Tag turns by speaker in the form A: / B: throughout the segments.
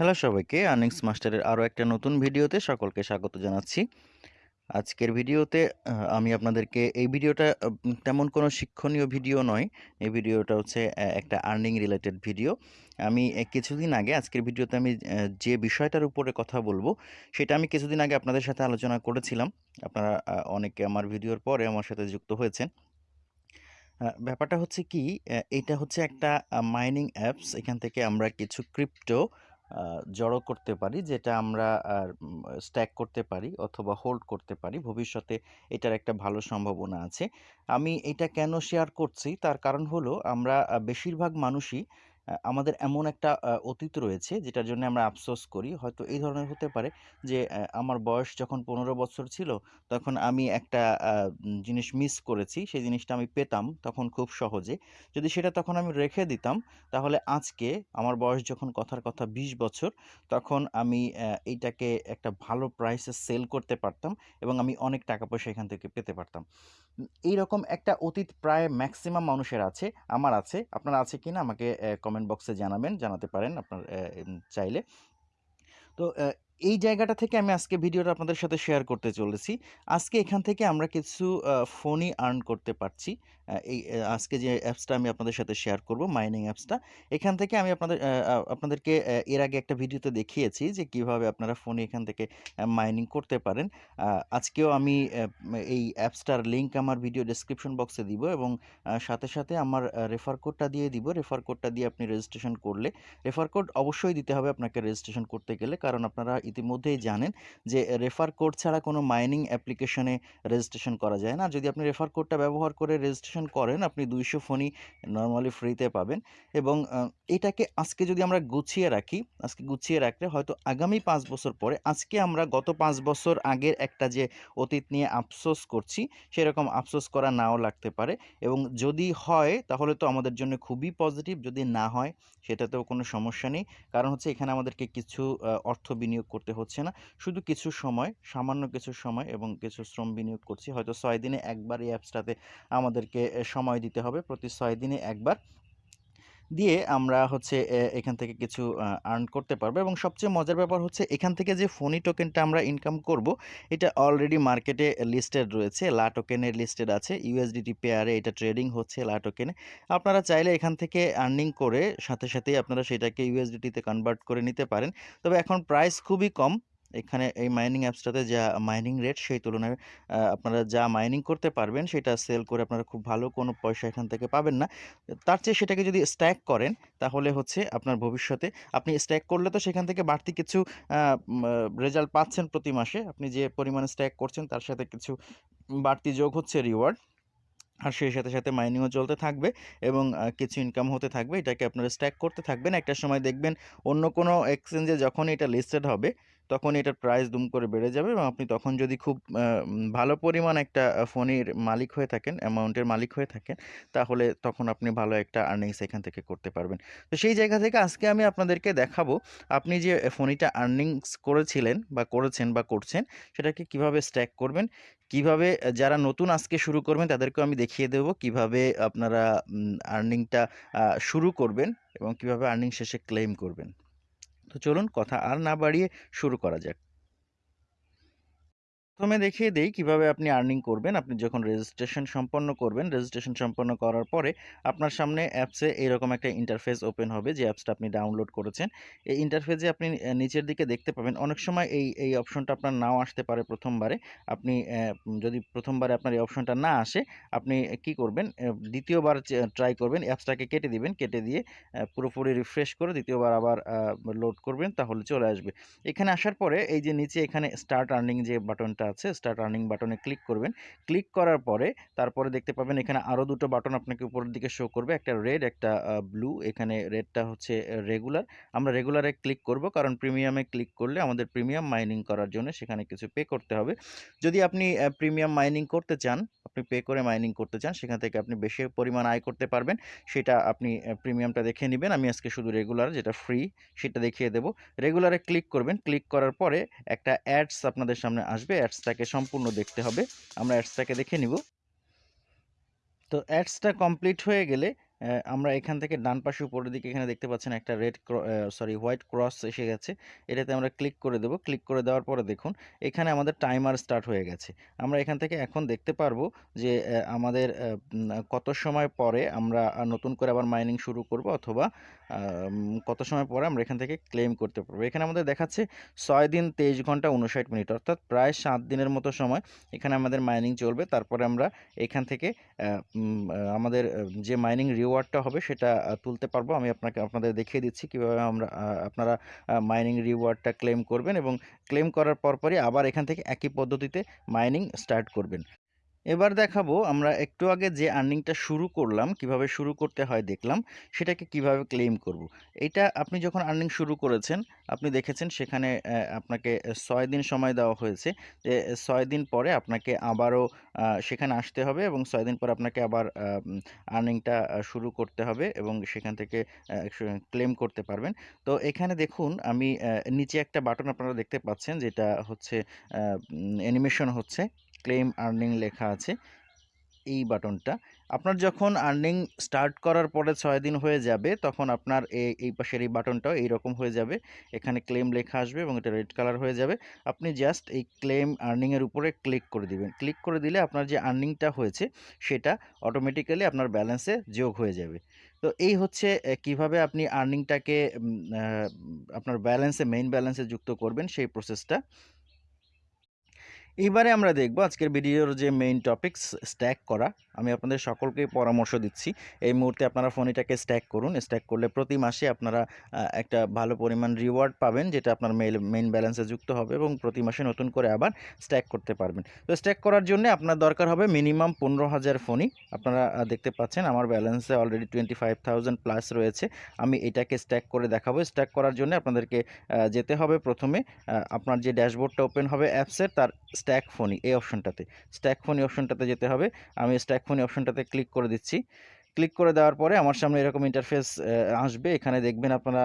A: Hello সবাইকে earnings মাস্টারের আরও একটা নতুন ভিডিওতে সকলকে স্বাগত জানাচ্ছি। আজকের ভিডিওতে আমি আপনাদেরকে এই ভিডিওটা তেমন কোনো শিক্ষণীয় ভিডিও নয়। এই ভিডিওটা হচ্ছে একটা আর্নিং রিলেটেড ভিডিও। আমি কিছুদিন আগে আজকের ভিডিওতে আমি যে বিষয়টার উপরে কথা বলব, সেটা আমি কিছুদিন আগে আপনাদের সাথে আলোচনা করেছিলাম। আপনারা অনেকে আমার ভিডিওর পরে আমার সাথে যুক্ত হয়েছেন। ব্যাপারটা হচ্ছে কি এটা হচ্ছে একটা মাইনিং অ্যাপস এখান থেকে আমরা কিছু ক্রিপ্টো জড়ো করতে পারি, যেটা আমরা স্ট্যাক করতে পারি অথবা হোল্ড করতে পারি। ভবিষ্যতে এটার একটা ভালো সম্ভাবনা আছে। আমি এটা কেন শেয়ার করছি? তার কারণ হলো আমরা বেশিরভাগ মানুষই আমাদের এমন একটা অতীত রয়েছে যেটার জন্য আমরা আফসোস করি। হয়তো এই ধরনের হতে পারে যে আমার বয়স যখন পনেরো বছর ছিল, তখন আমি একটা জিনিস মিস করেছি, সেই জিনিসটা আমি পেতাম তখন খুব সহজে। যদি সেটা তখন আমি রেখে দিতাম, তাহলে আজকে আমার বয়স যখন কথার কথা বিশ বছর, তখন আমি এইটাকে একটা ভালো প্রাইসে সেল করতে পারতাম এবং আমি অনেক টাকা পয়সা এখান থেকে পেতে পারতাম। এইরকম একটা অতীত প্রায় ম্যাক্সিমাম মানুষের আছে, আমার আছে। আপনার আছে কিনা আমাকে কমেন্ট বক্সে জানাবেন জানাতে পারেন আপনার চাইলে। তো এই জায়গাটা থেকে আমি আজকে ভিডিওটা আপনাদের সাথে শেয়ার করতে চলেছি। আজকে এখান থেকে আমরা কিছু ফোনই আর্ন করতে পারছি। এই আজকে যে অ্যাপসটা আমি আপনাদের সাথে শেয়ার করব, মাইনিং অ্যাপসটা, এখান থেকে আমি আপনাদের আপনাদেরকে এর আগে একটা ভিডিওতে দেখিয়েছি যে কীভাবে আপনারা ফোনে এখান থেকে মাইনিং করতে পারেন। আজকেও আমি এই অ্যাপসটার লিঙ্ক আমার ভিডিও ডেসক্রিপশন বক্সে দিব এবং সাথে সাথে আমার রেফার কোডটা দিয়ে দিব। রেফার কোডটা দিয়ে আপনি রেজিস্ট্রেশন করলে, রেফার কোড অবশ্যই দিতে হবে আপনাকে রেজিস্ট্রেশন করতে গেলে, কারণ আপনারা ইতিমধ্যেই জানেন যে রেফার কোড ছাড়া কোনো মাইনিং অ্যাপ্লিকেশনে রেজিস্ট্রেশন করা যায় না। যদি আপনি রেফার কোডটা ব্যবহার করে রেজিস্ট্রেশন করেন, আপনি দুইশো ফোনই নর্মালি ফ্রিতে পাবেন। এবং এটাকে আজকে যদি আমরা গুছিয়ে রাখি, আজকে গুছিয়ে রাখলে হয়তো আগামী পাঁচ বছর পরে, আজকে আমরা গত পাঁচ বছর আগের একটা যে অতীত নিয়ে আফসোস করছি, সেরকম আফসোস করা নাও লাগতে পারে। এবং যদি হয়, তাহলে তো আমাদের জন্য খুবই পজিটিভ যদি না হয়, সেটাতেও কোনো সমস্যা নেই। কারণ হচ্ছে এখানে আমাদেরকে কিছু অর্থ বিনিয়োগ করতে হচ্ছে না। শুধু কিছু সময়, সামান্য কিছু সময় এবং কিছু শ্রম বিনিয়োগ করছি। হয়তো ছয় দিনে একবার এই অ্যাপসটাতে আমাদেরকে সময় দিতে হবে। প্রতি ছয় দিনে একবার দিয়ে আমরা হচ্ছে এখান থেকে কিছু আর্ন করতে পারব এবং সবচেয়ে মজার ব্যাপার হচ্ছে এখান থেকে যে ফোনি টোকেনটা আমরা ইনকাম করব, এটা অলরেডি মার্কেটে লিস্টেড রয়েছে, লা টোকেনের লিস্টেড আছে ইউএসডিটি পেয়ারে এটা ট্রেডিং হচ্ছে লা টোকেনে আপনারা চাইলে এখান থেকে আর্নিং করে সাথে সাথেই আপনারা সেটাকে ইউএসডিটিতে কনভার্ট করে নিতে পারেন। তবে এখন প্রাইস খুবই কম এখানে এই মাইনিং অ্যাপসটাতে যা মাইনিং রেট সেই তুলনায় আপনারা যা মাইনিং করতে পারবেন সেটা সেল করে আপনারা খুব ভালো কোনো পয়সা এখান থেকে পাবেন না। তার চেয়ে সেটাকে যদি স্ট্যাক করেন, তাহলে হচ্ছে আপনার ভবিষ্যতে আপনি স্ট্যাক করলে তো সেখান থেকে বাড়তি কিছু রেজাল্ট পাচ্ছেন প্রতি মাসে। আপনি যে পরিমাণে স্ট্যাক করছেন তার সাথে কিছু বাড়তি যোগ হচ্ছে রিওয়ার্ড আর সেই সাথে সাথে মাইনিংও চলতে থাকবে এবং কিছু ইনকাম হতে থাকবে। এটাকে আপনারা স্ট্যাক করতে থাকবেন। একটা সময় দেখবেন অন্য কোনো এক্সচেঞ্জে যখন এটা লিস্টেড হবে তখন এটার প্রাইস দুম করে বেড়ে যাবে এবং আপনি তখন যদি খুব ভালো পরিমাণ একটা ফোনের মালিক হয়ে থাকেন অ্যামাউন্টের মালিক হয়ে থাকেন, তাহলে তখন আপনি ভালো একটা আর্নিংস এখান থেকে করতে পারবেন। তো সেই জায়গা থেকে আজকে আমি আপনাদেরকে দেখাবো, আপনি যে ফোনিটা আর্নিংস করেছিলেন বা করেছেন বা করছেন, সেটাকে কীভাবে স্ট্যাক করবেন, কীভাবে যারা নতুন আজকে শুরু করবেন, তাদেরকেও আমি দেখিয়ে দেব কীভাবে আপনারা আর্নিংটা শুরু করবেন এবং কীভাবে আর্নিং শেষে ক্লেম করবেন। তো চলুন কথা আর না বাড়িয়ে শুরু করা যাক। প্রথমে দেখিয়ে দেই কীভাবে আপনি আর্নিং করবেন। আপনি যখন রেজিস্ট্রেশন সম্পন্ন করবেন রেজিস্ট্রেশন সম্পন্ন করার পরে আপনার সামনে অ্যাপসে এরকম একটা ইন্টারফেস ওপেন হবে যে অ্যাপসটা আপনি ডাউনলোড করেছেন। এই ইন্টারফেসে আপনি নিচের দিকে দেখতে পাবেন। অনেক সময় এই এই অপশনটা আপনার নাও আসতে পারে প্রথমবারে। আপনি যদি প্রথমবারে আপনার এই অপশনটা না আসে, আপনি কি করবেন? দ্বিতীয়বার ট্রাই করবেন অ্যাপসটাকে কেটে দিবেন। কেটে দিয়ে পুরোপুরি রিফ্রেশ করে দ্বিতীয়বার আবার লোড করবেন, তাহলে চলে আসবে। এখানে আসার পরে এই যে নিচে এখানে স্টার্ট আর্নিং যে বাটনটা আছে স্টার্ট আর্নিং বাটনে ক্লিক করবেন। ক্লিক করার পরে তারপরে দেখতে পাবেন এখানে আরও দুটো বাটন আপনাকে উপরের দিকে শো করবে। একটা রেড একটা ব্লু এখানে রেডটা হচ্ছে রেগুলার আমরা রেগুলারে ক্লিক করব কারণ প্রিমিয়ামে ক্লিক করলে আমাদের প্রিমিয়াম মাইনিং করার জন্য সেখানে কিছু পে করতে হবে। যদি আপনি প্রিমিয়াম মাইনিং করতে চান, আপনি পে করে মাইনিং করতে চান, সেখান থেকে আপনি বেশি পরিমাণ আয় করতে পারবেন। সেটা আপনি প্রিমিয়ামটা দেখে নেবেন। আমি আজকে শুধু রেগুলার যেটা ফ্রি সেটা দেখিয়ে দেবো। রেগুলারে ক্লিক করবেন। ক্লিক করার পরে একটা অ্যাডস আপনাদের সামনে আসবে। অ্যাডসটাকে সম্পূর্ণ দেখতে হবে। আমরা অ্যাডসটাকে দেখে নিব। তো অ্যাডসটা কমপ্লিট হয়ে গেলে আমরা এখান থেকে ডান পাশে উপরের দিকে এখানে দেখতে পাচ্ছেন একটা রেড সরি, হোয়াইট ক্রস এসে গেছে। এটাতে আমরা ক্লিক করে দেব। ক্লিক করে দেওয়ার পরে দেখুন, এখানে আমাদের টাইমার স্টার্ট হয়ে গেছে। আমরা এখান থেকে এখন দেখতে পারব যে আমাদের কত সময় পরে আমরা নতুন করে আবার মাইনিং শুরু করব অথবা কত সময় পরে আমরা এখান থেকে ক্লেইম করতে পারব। এখানে আমাদের দেখাচ্ছে ছয় দিন ২৩ ঘণ্টা ৫৯ মিনিট, অর্থাৎ প্রায় সাত দিনের মতো সময় এখানে আমাদের মাইনিং চলবে। তারপরে আমরা এখান থেকে আমাদের যে মাইনিং রিওয়ার্ডটা হবে সেটা তুলতে পারব। আমি আপনাকে, আপনাদের দেখিয়ে দিচ্ছি কীভাবে আমরা আপনারা মাইনিং রিওয়ার্ডটা ক্লেম করবেন এবং ক্লেম করার পরপরই আবার এখান থেকে একই পদ্ধতিতে মাইনিং স্টার্ট করবেন। এবার দেখাবো আমরা একটু আগে যে আর্নিংটা শুরু করলাম, কীভাবে শুরু করতে হয় দেখলাম, সেটাকে কীভাবে ক্লেইম করব। এটা আপনি যখন আর্নিং শুরু করেছেন, আপনি দেখেছেন সেখানে আপনাকে ছয় দিন সময় দেওয়া হয়েছে। যে ৬ দিন পরে আপনাকে আবারও সেখানে আসতে হবে এবং ছয় দিন পরে আপনাকে আবার আর্নিংটা শুরু করতে হবে এবং সেখান থেকে ক্লেইম করতে পারবেন। তো এখানে দেখুন আমি নিচে একটা বাটন আপনারা দেখতে পাচ্ছেন যেটা হচ্ছে অ্যানিমেশন হচ্ছে। ক্লেইম আর্নিং লেখা আছে। এই বাটনটা। আপনার যখন আর্নিং স্টার্ট করার পরে ছয় দিন হয়ে যাবে, তখন আপনার এই পাশের এই বাটনটাও এইরকম হয়ে যাবে। এখানে ক্লেম লেখা আসবে এবং এটা রেড কালার হয়ে যাবে। আপনি জাস্ট এই ক্লেইম আর্নিংয়ের উপরে ক্লিক করে দিবেন। ক্লিক করে দিলে আপনার যে আর্নিংটা হয়েছে, সেটা অটোমেটিক্যালি আপনার ব্যালেন্সে যোগ হয়ে যাবে। তো এই হচ্ছে কীভাবে আপনি আর্নিংটাকে আপনার ব্যালেন্সে মেইন ব্যালেন্সে যুক্ত করবেন সেই প্রসেসটা। এইবারে আমরা দেখব আজকের ভিডিওর যে মেইন টপিকস স্ট্যাক করা। আমি আপনাদের সকলকেই পরামর্শ দিচ্ছি। এই মুহূর্তে আপনারা ফোনিটাকে স্ট্যাক করুন। স্ট্যাক করলে প্রতি মাসে আপনারা একটা ভালো পরিমাণ রিওয়ার্ড পাবেন যেটা আপনার মেইল মেইন ব্যালেন্সে যুক্ত হবে এবং প্রতি মাসে নতুন করে আবার স্ট্যাক করতে পারবেন। তো স্ট্যাক করার জন্যে আপনার দরকার হবে মিনিমাম পনেরো হাজার ফোনই আপনারা দেখতে পাচ্ছেন আমার ব্যালেন্সে অলরেডি 25,000 প্লাস রয়েছে। আমি এটাকে স্ট্যাক করে দেখাবো। স্ট্যাক করার জন্যে আপনাদেরকে যেতে হবে প্রথমে আপনার যে ড্যাশবোর্ডটা ওপেন হবে অ্যাপসের তার স্ট্যাক ফোনি এই অপশনটাতে। স্ট্যাক ফোনি অপশনটাতে যেতে হবে। আমি স্ট্যাক ফোনি অপশনটাতে ক্লিক করে দিচ্ছি। ক্লিক করে দেওয়ার পরে আমার সামনে এরকম ইন্টারফেস আসবে। এখানে দেখবেন আপনারা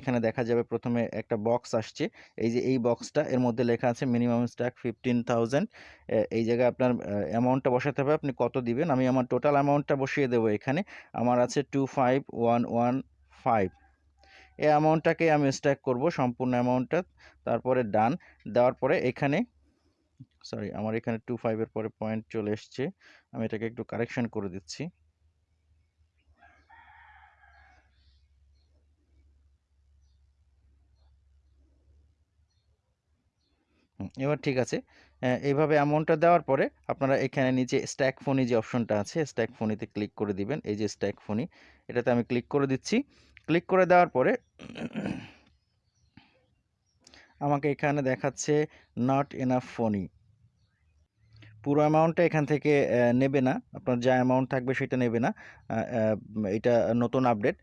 A: এখানে দেখা যাবে প্রথমে একটা বক্স আসছে। এই যে এই বক্সটা এর মধ্যে লেখা আছে মিনিমাম স্ট্যাক 15,000 অ্যা এই জায়গায় আপনার অ্যামাউন্টটা বসাতে হবে। আপনি কত দিবেন? আমি আমার টোটাল অ্যামাউন্টটা বসিয়ে দেবো এখানে। আমার আছে 25,115 এই অ্যামাউন্টটাকে আমি স্ট্যাক করব সম্পূর্ণ অ্যামাউন্টটা। তারপরে ডান। দেওয়ার পরে এখানে সরি আমার এখানে টু ফাইভের পরে পয়েন্ট চলে এসছে। আমি এটাকে একটু কারেকশন করে দিচ্ছি। এবার ঠিক আছে। এইভাবে অ্যামাউন্টটা দেওয়ার পরে আপনারা এখানে নিচে স্ট্যাক ফোনি যে অপশনটা আছে স্ট্যাক ফোনিতে ক্লিক করে দিবেন। এই যে স্ট্যাক ফোনি এটাতে আমি ক্লিক করে দিচ্ছি। ক্লিক করে দেওয়ার পরে আমাকে এখানে দেখাচ্ছে নট এনাফ ফোনি। পুরো অ্যামাউন্টটা এখান থেকে নেবে না। আপনার যা অ্যামাউন্ট থাকবে সেটা নেবে না। এটা নতুন আপডেট।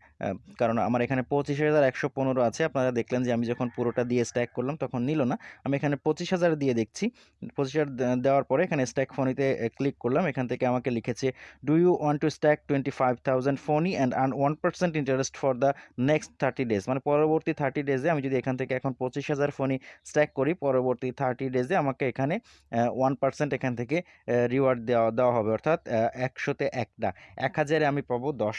A: কারণ আমার এখানে 25,115 আছে। আপনারা দেখলেন যে আমি যখন পুরোটা দিয়ে স্ট্যাক করলাম তখন নিল না। আমি এখানে 25,000 দিয়ে দেখছি। পঁচিশ হাজার দেওয়ার পরে এখানে স্ট্যাক ফোনিতে ক্লিক করলাম। এখান থেকে আমাকে লিখেছে do you want to stack twenty five 25,000 Fani and earn one percent interest for the next 30 days. মানে পরবর্তী 30 ডেজে আমি যদি এখান থেকে এখন 25,000 ফোনি স্ট্যাক করি পরবর্তী 30 ডেজে আমাকে এখানে ওয়ান পার্সেন্ট এখান থেকে অ্যা রিওয়ার্ড দেওয়া দেওয়া হবে। অর্থাৎ অ্যা ১০০ তে ১ টা। ১,০০০ এ আমি পাবো ১০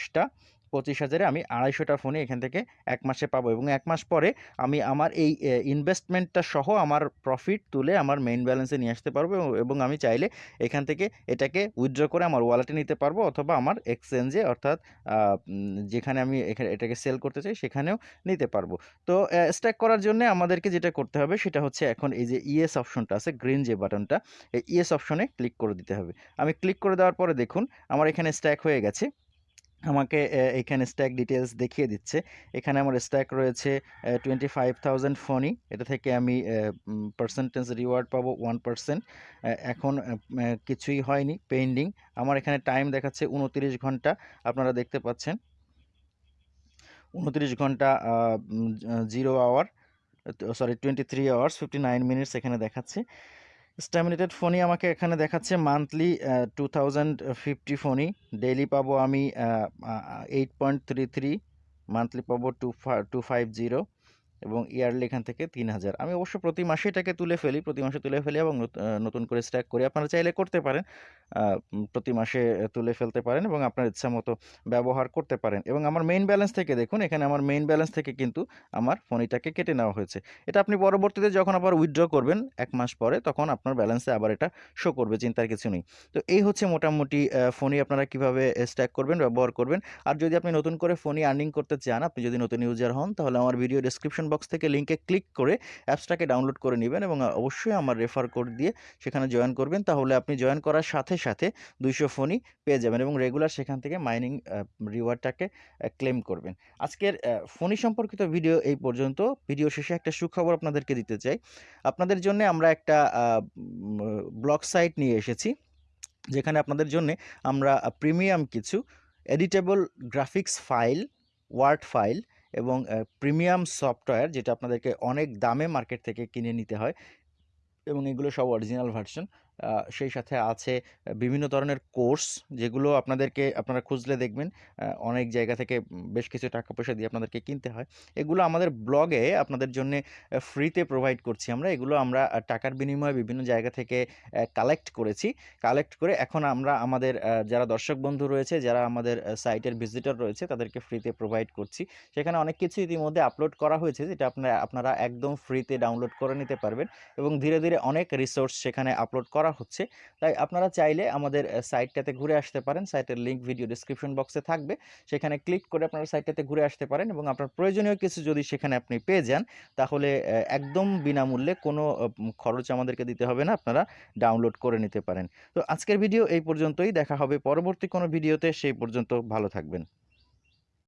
A: ২৫,০০০ এ আমি আড়াইশোটা ফোনে এখান থেকে এক মাসে পাবো এবং এক মাস পরে আমি আমার এই ইনভেস্টমেন্টটা সহ আমার প্রফিট তুলে আমার মেইন ব্যালেন্সে নিয়ে আসতে পারব এবং আমি চাইলে এখান থেকে এটাকে উইথড্র করে আমার ওয়ালেটে নিতে পারব অথবা আমার এক্সচেঞ্জে অর্থাৎ যেখানে আমি এখা এটাকে সেল করতে চাই সেখানেও নিতে পারব। তো স্ট্যাক করার জন্যে আমাদেরকে যেটা করতে হবে সেটা হচ্ছে এখন এই যে ইএস অপশনটা আছে গ্রিন যে বাটনটা এই ইএস অপশনে ক্লিক করে দিতে হবে। আমি ক্লিক করে দেওয়ার পরে দেখুন আমার এখানে স্ট্যাক হয়ে গেছে। আমাকে এখানে স্ট্যাক ডিটেলস দেখিয়ে দিচ্ছে। এখানে আমার স্ট্যাক রয়েছে টোয়েন্টি ফাইভ 25,000 ফোনি। এটা থেকে আমি পার্সেন্টেজ রিওয়ার্ড পাবো 1% অ্যা এখন কিছুই হয়নি পেন্ডিং। আমার এখানে টাইম দেখাচ্ছে ২৯ ঘণ্টা। আপনারা দেখতে পাচ্ছেন। ২৯ ঘণ্টা zero um uh 0 hour sorry 23 hours 59 minutes এখানে দেখাচ্ছে। স্ট্যামিনেটেড ফোনই আমাকে এখানে দেখাচ্ছে মান্থলি টু থাউজেন্ড ফিফটি ফোনই ডেইলি পাবো আমি eight point three three monthly পাবো টু টু ফাইভ জিরো এবং ইয়ারলি এখান থেকে তিন হাজার। আমি অবশ্য প্রতি মাসে এটাকে তুলে ফেলি, প্রতি মাসে তুলে ফেলি এবং নত- নতুন করে স্ট্যাক করি। আপনারা চাইলে করতে পারেন। প্রতি মাসে তুলে ফেলতে পারেন এবং আপনার ইচ্ছা মতো ব্যবহার করতে পারেন। এবং আমার মেইন ব্যালেন্স থেকে দেখুন, এখানে আমার মেইন ব্যালেন্স থেকে কিন্তু আমার ফোনিটাকে কেটে নেওয়া হয়েছে। এটা আপনি পরবর্তীতে যখন আবার উইথড্র করবেন এক মাস পরে, তখন আপনার ব্যালেন্সে আবার এটা শো করবে, চিন্তার কিছু নেই। তো এই হচ্ছে মোটামুটি ফোনই আপনারা কীভাবে স্ট্যাক করবেন, ব্যবহার করবেন। আর যদি আপনি নতুন করে ফোনই আর্নিং করতে চান, আপনি যদি নতুন ইউজার হন, তাহলে আমার ভিডিও ডেসক্রিপশন বক্স থেকে লিঙ্কে ক্লিক করে অ্যাপসটাকে ডাউনলোড করে নেবেন এবং অবশ্যই আমার রেফার কোড দিয়ে সেখানে জয়েন করবেন। তাহলে আপনি জয়েন করার সাথে সাথে দুইশো ফোনই পেয়ে যাবেন এবং রেগুলার সেখান থেকে মাইনিং রিওয়ার্ডটাকে ক্লেম করবেন। আজকের ফোনই সম্পর্কিত ভিডিও এই পর্যন্ত। ভিডিও শেষে একটা সুখবর আপনাদেরকে দিতে চাই। আপনাদের জন্য আমরা একটা ব্লগ সাইট নিয়ে এসেছি, যেখানে আপনাদের জন্য আমরা প্রিমিয়াম কিছু editable graphics file word file এবং প্রিমিয়াম সফটওয়্যার যেটা আপনাদেরকে অনেক দামে মার্কেট থেকে কিনে নিতে হয় এবং এগুলো সব অরিজিনাল ভার্সন সেই সাথে আছে বিভিন্ন ধরনের কোর্স যেগুলো আপনাদেরকে আপনারা খুঁজলে দেখবেন। অনেক জায়গা থেকে বেশ কিছু টাকা পয়সা দিয়ে আপনাদেরকে কিনতে হয়। এগুলো আমাদের ব্লগে আপনাদের জন্য ফ্রিতে প্রোভাইড করছি আমরা। এগুলো আমরা টাকার বিনিময়ে বিভিন্ন জায়গা থেকে কালেক্ট করেছি। কালেক্ট করে এখন আমরা আমাদের যারা দর্শক বন্ধু রয়েছে, যারা আমাদের সাইটের ভিজিটর রয়েছে, তাদেরকে ফ্রিতে প্রোভাইড করছি। সেখানে অনেক কিছু ইতিমধ্যে আপলোড করা হয়েছে, যেটা আপনারা আপনারা একদম ফ্রিতে ডাউনলোড করে নিতে পারবেন। এবং ধীরে ধীরে অনেক রিসোর্স সেখানে আপলোড করা হচ্ছে। তাই আপনারা চাইলে আমাদের সাইটটাতে ঘুরে আসতে পারেন। সাইটের লিঙ্ক ভিডিও ডিসক্রিপশন বক্সে থাকবে। সেখানে ক্লিক করে আপনারা সাইটটাতে ঘুরে আসতে পারেন এবং আপনার প্রয়োজনীয় কিছু যদি সেখানে আপনি পেয়ে যান, তাহলে একদম বিনামূল্যে কোনো খরচ আমাদেরকে দিতে হবে না। আপনারা ডাউনলোড করে নিতে পারেন। তো আজকের ভিডিও এই পর্যন্তই। দেখা হবে পরবর্তী কোনো ভিডিওতে। সেই পর্যন্ত ভালো থাকবেন।